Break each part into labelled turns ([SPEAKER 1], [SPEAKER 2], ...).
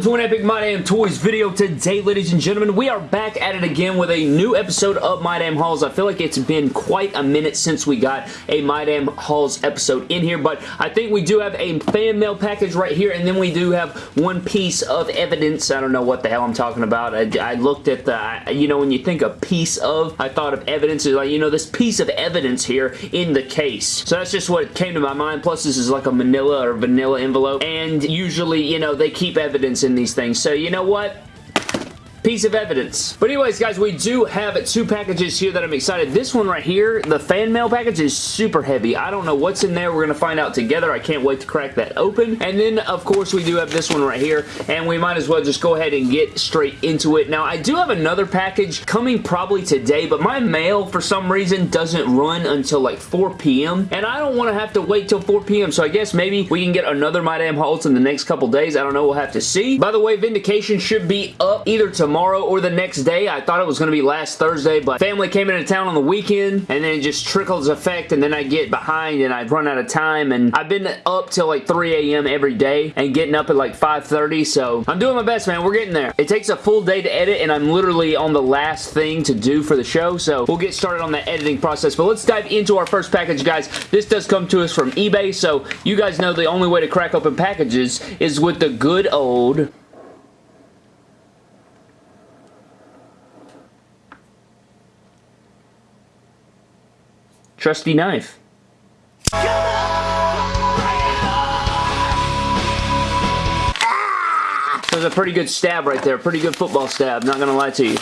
[SPEAKER 1] welcome to an Epic My Damn Toys video today, ladies and gentlemen. We are back at it again with a new episode of My Damn Hauls. I feel like it's been quite a minute since we got a My Damn Hauls episode in here, but I think we do have a fan mail package right here, and then we do have one piece of evidence. I don't know what the hell I'm talking about. I, I looked at the, you know, when you think a piece of, I thought of evidence, like, you know, this piece of evidence here in the case. So that's just what came to my mind. Plus, this is like a manila or vanilla envelope, and usually, you know, they keep evidence evidence in these things. So you know what? Piece of evidence. But anyways, guys, we do have two packages here that I'm excited. This one right here, the fan mail package is super heavy. I don't know what's in there. We're going to find out together. I can't wait to crack that open. And then, of course, we do have this one right here, and we might as well just go ahead and get straight into it. Now, I do have another package coming probably today, but my mail, for some reason, doesn't run until like 4 p.m., and I don't want to have to wait till 4 p.m., so I guess maybe we can get another My Damn Hauls in the next couple days. I don't know. We'll have to see. By the way, Vindication should be up either tomorrow tomorrow or the next day. I thought it was going to be last Thursday, but family came into town on the weekend, and then it just trickles effect, and then I get behind, and I run out of time, and I've been up till like 3 a.m. every day, and getting up at like 5.30, so I'm doing my best, man. We're getting there. It takes a full day to edit, and I'm literally on the last thing to do for the show, so we'll get started on that editing process, but let's dive into our first package, guys. This does come to us from eBay, so you guys know the only way to crack open packages is with the good old trusty knife. That was a pretty good stab right there. Pretty good football stab, not gonna lie to you.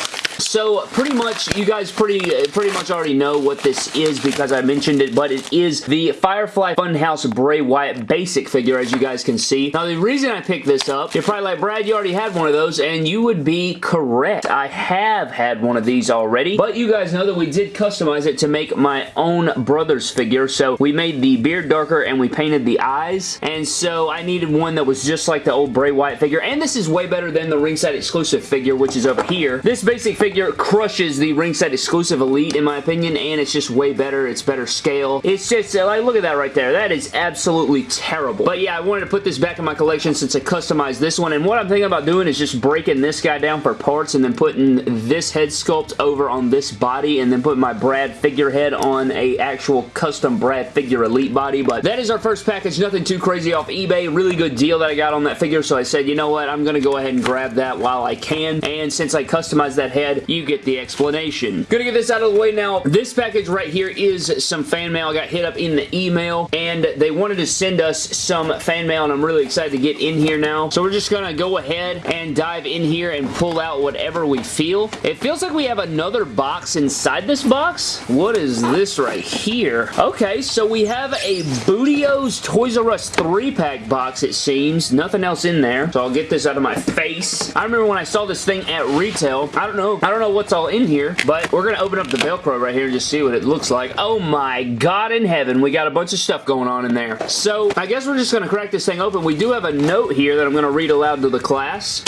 [SPEAKER 1] So pretty much, you guys pretty pretty much already know what this is because I mentioned it, but it is the Firefly Funhouse Bray Wyatt basic figure, as you guys can see. Now, the reason I picked this up, you're probably like, Brad, you already had one of those, and you would be correct. I have had one of these already, but you guys know that we did customize it to make my own brother's figure, so we made the beard darker and we painted the eyes, and so I needed one that was just like the old Bray Wyatt figure, and this is way better than the ringside exclusive figure, which is over here. This basic figure figure crushes the ringside exclusive elite in my opinion and it's just way better. It's better scale. It's just uh, like look at that right there. That is absolutely terrible. But yeah I wanted to put this back in my collection since I customized this one and what I'm thinking about doing is just breaking this guy down for parts and then putting this head sculpt over on this body and then putting my Brad figurehead on a actual custom Brad figure elite body. But that is our first package. Nothing too crazy off eBay. Really good deal that I got on that figure. So I said you know what? I'm gonna go ahead and grab that while I can. And since I customized that head you get the explanation. Gonna get this out of the way now. This package right here is some fan mail. I got hit up in the email and they wanted to send us some fan mail and I'm really excited to get in here now. So we're just gonna go ahead and dive in here and pull out whatever we feel. It feels like we have another box inside this box. What is this right here? Okay, so we have a Bootio's Toys R Us 3-pack box, it seems. Nothing else in there, so I'll get this out of my face. I remember when I saw this thing at retail. I don't know I don't know what's all in here, but we're going to open up the Velcro right here and just see what it looks like. Oh my god in heaven, we got a bunch of stuff going on in there. So, I guess we're just going to crack this thing open. We do have a note here that I'm going to read aloud to the class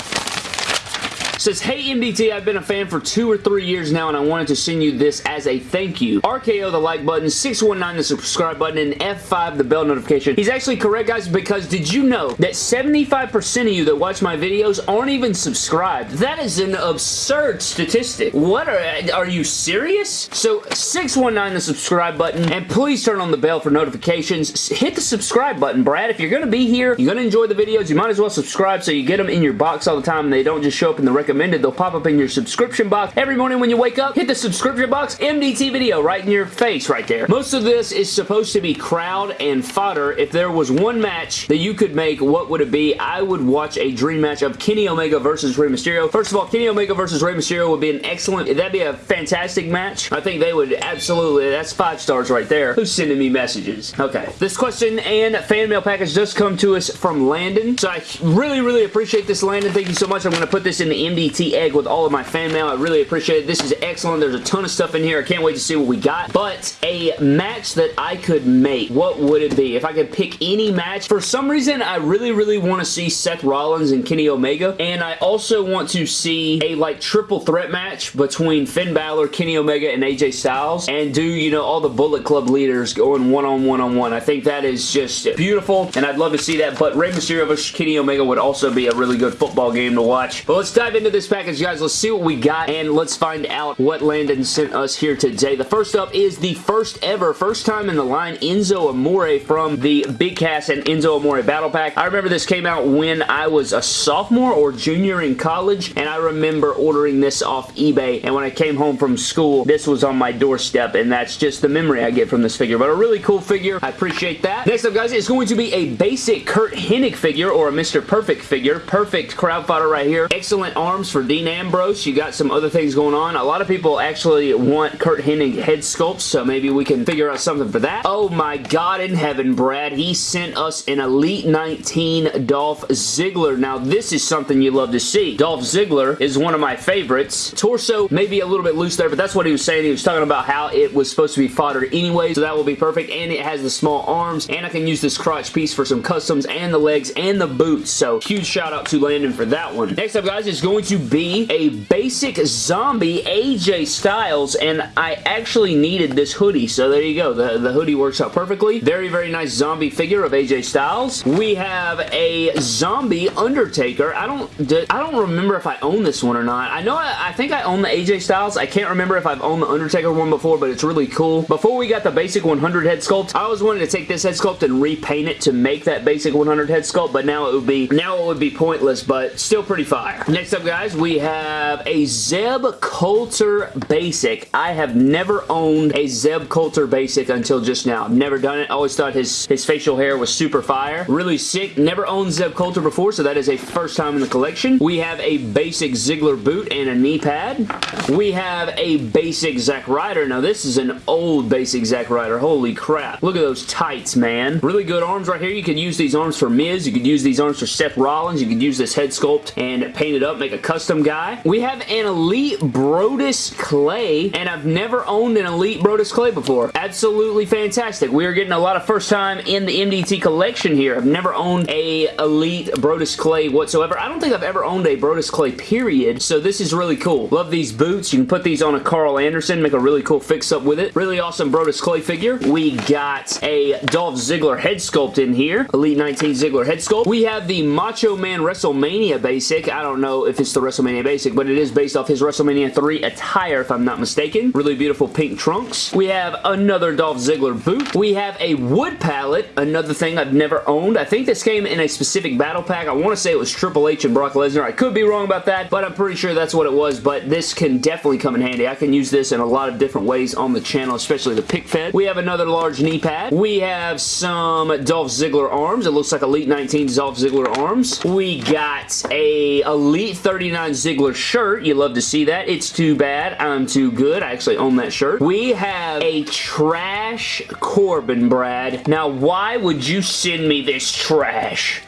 [SPEAKER 1] says, Hey MDT, I've been a fan for two or three years now and I wanted to send you this as a thank you. RKO the like button, 619 the subscribe button, and F5 the bell notification. He's actually correct guys because did you know that 75% of you that watch my videos aren't even subscribed? That is an absurd statistic. What are, are you serious? So 619 the subscribe button and please turn on the bell for notifications. Hit the subscribe button, Brad. If you're going to be here, you're going to enjoy the videos, you might as well subscribe so you get them in your box all the time and they don't just show up in the recommendation recommended. They'll pop up in your subscription box. Every morning when you wake up, hit the subscription box, MDT video right in your face right there. Most of this is supposed to be crowd and fodder. If there was one match that you could make, what would it be? I would watch a dream match of Kenny Omega versus Rey Mysterio. First of all, Kenny Omega versus Rey Mysterio would be an excellent, that'd be a fantastic match. I think they would absolutely, that's five stars right there. Who's sending me messages? Okay. This question and fan mail package does come to us from Landon. So I really, really appreciate this, Landon. Thank you so much. I'm going to put this in the MDT MDT egg with all of my fan mail. I really appreciate it. This is excellent. There's a ton of stuff in here. I can't wait to see what we got. But a match that I could make, what would it be? If I could pick any match, for some reason, I really, really want to see Seth Rollins and Kenny Omega. And I also want to see a like triple threat match between Finn Balor, Kenny Omega, and AJ Styles. And do, you know, all the Bullet Club leaders going one-on-one-on-one. I think that is just beautiful. And I'd love to see that. But Rey Mysterio vs. Kenny Omega would also be a really good football game to watch. But let's dive into this package, guys. Let's see what we got. And let's find out what Landon sent us here today. The first up is the first ever, first time in the line, Enzo Amore from the Big Cass and Enzo Amore Battle Pack. I remember this came out when I was a sophomore or junior in college, and I remember ordering this off eBay, and when I came home from school, this was on my doorstep, and that's just the memory I get from this figure, but a really cool figure. I appreciate that. Next up, guys, is going to be a basic Curt Hennig figure, or a Mr. Perfect figure. Perfect crowd right here. Excellent arms for Dean Ambrose. You got some other things going on. A lot of people actually want Curt Hennig head sculpts, so maybe we can figure out something for that. Oh my god in heaven, Brad. He sent us an Elite 19 Dolph Ziggler. Now, this is something you love to see. Dolph Ziggler is one of my favorites. Torso maybe a little bit loose there, but that's what he was saying. He was talking about how it was supposed to be fodder anyway, so that will be perfect, and it has the small arms, and I can use this crotch piece for some customs, and the legs, and the boots, so huge shout out to Landon for that one. Next up, guys, is going to be a basic zombie AJ Styles, and I actually needed this hoodie, so there you go. The, the hoodie works out perfectly. Very, very nice zombie figure of AJ Styles. We have a zombie Undertaker. I don't I don't remember if I own this one or not. I know I, I think I own the AJ Styles. I can't remember if I've owned the Undertaker one before, but it's really cool. Before we got the basic 100 head sculpt, I always wanted to take this head sculpt and repaint it to make that basic 100 head sculpt, but now it would be now it would be pointless, but still pretty fire. Next up, guys, we have a Zeb Colter basic. I have never owned a Zeb Colter basic until just now. I've never done it. Always thought his, his facial hair was super fire. Really sick. Never owned Zeb Colter before, so that is a first time in the collection. We have a basic Ziggler boot and a knee pad. We have a basic Zack Ryder. Now, this is an old basic Zack Ryder. Holy crap. Look at those tights, man. Really good arms right here. You could use these arms for Miz. You could use these arms for Seth Rollins. You could use this head sculpt and paint it up, make a custom guy. We have an Elite Brodus Clay, and I've never owned an Elite Brodus Clay before. Absolutely fantastic. We are getting a lot of first time in the MDT collection here. I've never owned a Elite Brodus Clay whatsoever. I don't think I've ever owned a Brodus Clay, period, so this is really cool. Love these boots. You can put these on a Karl Anderson, make a really cool fix-up with it. Really awesome Brodus Clay figure. We got a Dolph Ziggler head sculpt in here. Elite 19 Ziggler head sculpt. We have the Macho Man WrestleMania basic. I don't know if it's the WrestleMania basic, but it is based off his WrestleMania 3 attire, if I'm not mistaken. Really beautiful pink trunks. We have another Dolph Ziggler boot. We have a wood pallet, another thing I've never owned. I think this came in a specific battle pack. I want to say it was Triple H and Brock Lesnar. I could be wrong about that, but I'm pretty sure that's what it was, but this can definitely come in handy. I can use this in a lot of different ways on the channel, especially the pick fed. We have another large knee pad. We have some Dolph Ziggler arms. It looks like Elite 19 Dolph Ziggler arms. We got a Elite 39 Ziggler shirt. You love to see that. It's too bad. I'm too good. I actually own that shirt. We have a trash Corbin, Brad. Now, why would you send me this trash?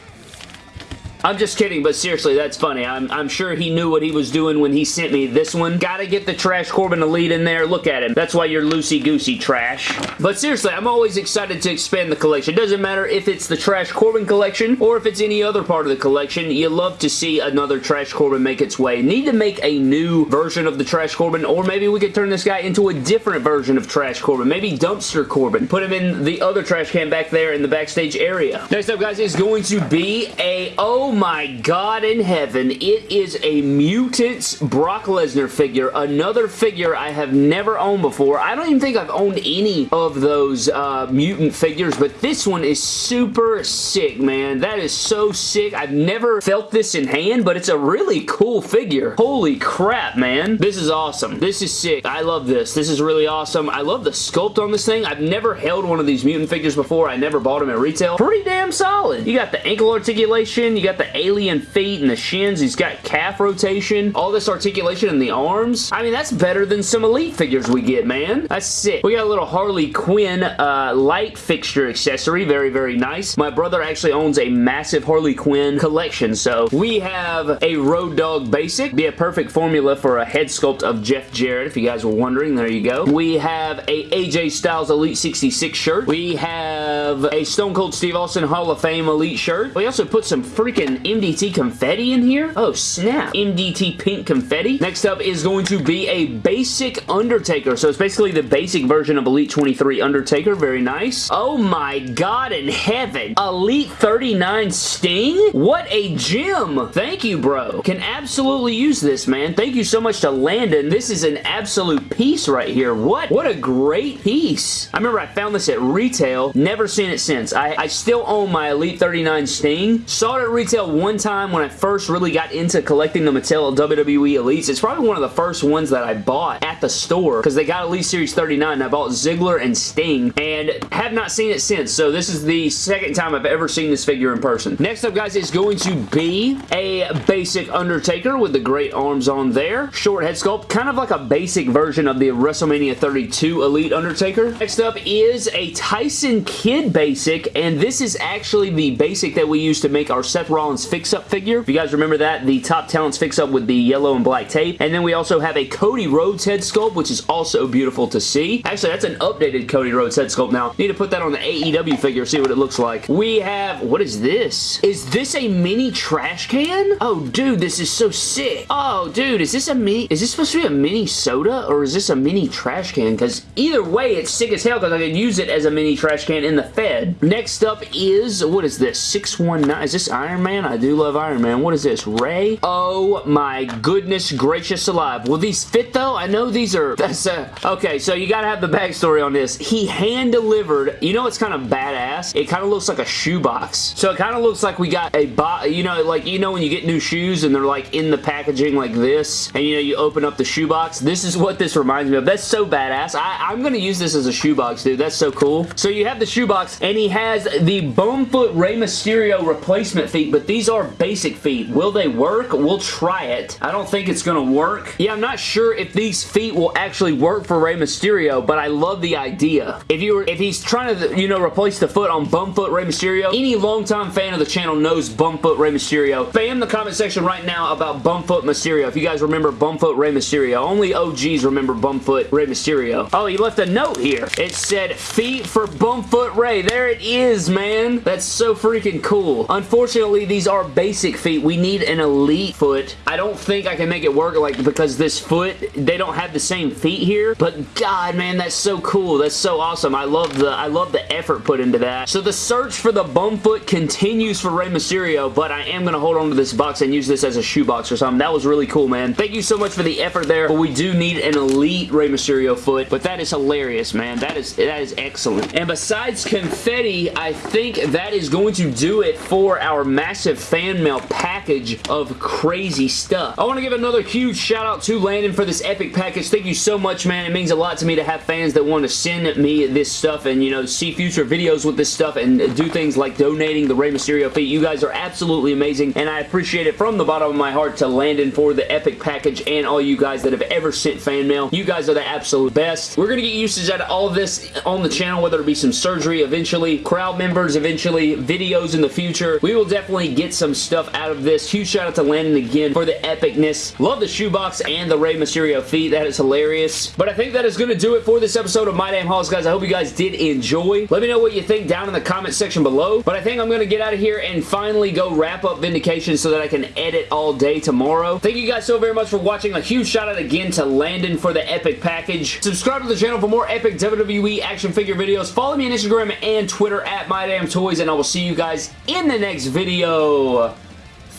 [SPEAKER 1] I'm just kidding, but seriously, that's funny. I'm, I'm sure he knew what he was doing when he sent me this one. Gotta get the Trash Corbin Elite in there. Look at him. That's why you're loosey-goosey, Trash. But seriously, I'm always excited to expand the collection. Doesn't matter if it's the Trash Corbin collection or if it's any other part of the collection. You love to see another Trash Corbin make its way. Need to make a new version of the Trash Corbin, or maybe we could turn this guy into a different version of Trash Corbin. Maybe Dumpster Corbin. Put him in the other trash can back there in the backstage area. Next up, guys, is going to be a... Oh my god in heaven, it is a Mutants Brock Lesnar figure. Another figure I have never owned before. I don't even think I've owned any of those uh, Mutant figures, but this one is super sick, man. That is so sick. I've never felt this in hand, but it's a really cool figure. Holy crap, man. This is awesome. This is sick. I love this. This is really awesome. I love the sculpt on this thing. I've never held one of these Mutant figures before. I never bought them at retail. Pretty damn solid. You got the ankle articulation. You got the the alien feet and the shins. He's got calf rotation, all this articulation in the arms. I mean, that's better than some Elite figures we get, man. That's sick. We got a little Harley Quinn uh, light fixture accessory. Very, very nice. My brother actually owns a massive Harley Quinn collection, so we have a Road Dog Basic. Be a perfect formula for a head sculpt of Jeff Jarrett, if you guys were wondering. There you go. We have a AJ Styles Elite 66 shirt. We have a Stone Cold Steve Austin Hall of Fame Elite shirt. We also put some freaking MDT confetti in here. Oh, snap. MDT pink confetti. Next up is going to be a basic Undertaker. So it's basically the basic version of Elite 23 Undertaker. Very nice. Oh my god in heaven. Elite 39 Sting? What a gem. Thank you, bro. Can absolutely use this, man. Thank you so much to Landon. This is an absolute piece right here. What? What a great piece. I remember I found this at retail. Never seen it since. I, I still own my Elite 39 Sting. Saw it at retail one time when I first really got into collecting the Mattel WWE Elites. It's probably one of the first ones that I bought at the store because they got Elite Series 39 I bought Ziggler and Sting and have not seen it since. So this is the second time I've ever seen this figure in person. Next up, guys, is going to be a basic Undertaker with the great arms on there. Short head sculpt, kind of like a basic version of the WrestleMania 32 Elite Undertaker. Next up is a Tyson Kidd basic, and this is actually the basic that we used to make our Seth Rollins fix-up figure. If you guys remember that, the Top Talents fix-up with the yellow and black tape. And then we also have a Cody Rhodes head sculpt, which is also beautiful to see. Actually, that's an updated Cody Rhodes head sculpt now. Need to put that on the AEW figure, see what it looks like. We have, what is this? Is this a mini trash can? Oh, dude, this is so sick. Oh, dude, is this a mini, is this supposed to be a mini soda or is this a mini trash can? Because either way, it's sick as hell because I could use it as a mini trash can in the Fed. Next up is, what is this? 619, is this Iron Man? I do love Iron Man. What is this? Rey? Oh my goodness gracious alive. Will these fit though? I know these are, that's a, okay, so you gotta have the backstory on this. He hand delivered, you know it's kind of badass? It kind of looks like a shoebox. So it kind of looks like we got a box, you know, like, you know when you get new shoes and they're like in the packaging like this, and you know, you open up the shoebox? This is what this reminds me of. That's so badass. I, I'm gonna use this as a shoebox, dude. That's so cool. So you have the shoebox, and he has the Bumfoot Rey Mysterio replacement feet, but these are basic feet. Will they work? We'll try it. I don't think it's gonna work. Yeah, I'm not sure if these feet will actually work for Rey Mysterio, but I love the idea. If you were, if he's trying to, you know, replace the foot on Bumfoot Rey Mysterio, any longtime fan of the channel knows Bumfoot Rey Mysterio. Spam the comment section right now about Bumfoot Mysterio. If you guys remember Bumfoot Rey Mysterio. Only OGs remember Bumfoot Rey Mysterio. Oh, he left a note here. It said, feet for Bumfoot Rey. There it is, man. That's so freaking cool. Unfortunately, these are basic feet. We need an elite foot. I don't think I can make it work like because this foot, they don't have the same feet here. But God, man, that's so cool. That's so awesome. I love the I love the effort put into that. So the search for the bum foot continues for Rey Mysterio, but I am going to hold on to this box and use this as a shoebox or something. That was really cool, man. Thank you so much for the effort there, but we do need an elite Rey Mysterio foot, but that is hilarious, man. That is that is excellent. And besides confetti, I think that is going to do it for our massive fan mail package of crazy stuff. I want to give another huge shout out to Landon for this epic package. Thank you so much, man. It means a lot to me to have fans that want to send me this stuff and, you know, see future videos with this stuff and do things like donating the Rey Mysterio feet. You guys are absolutely amazing, and I appreciate it from the bottom of my heart to Landon for the epic package and all you guys that have ever sent fan mail. You guys are the absolute best. We're going to get usage out of all of this on the channel, whether it be some surgery eventually, crowd members eventually, videos in the future. We will definitely get some stuff out of this. Huge shout out to Landon again for the epicness. Love the shoebox and the Rey Mysterio feet. That is hilarious. But I think that is going to do it for this episode of My Damn Hauls, guys. I hope you guys did enjoy. Let me know what you think down in the comment section below. But I think I'm going to get out of here and finally go wrap up Vindication so that I can edit all day tomorrow. Thank you guys so very much for watching. A huge shout out again to Landon for the epic package. Subscribe to the channel for more epic WWE action figure videos. Follow me on Instagram and Twitter at MyDamnToys, and I will see you guys in the next video.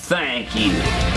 [SPEAKER 1] Thank you.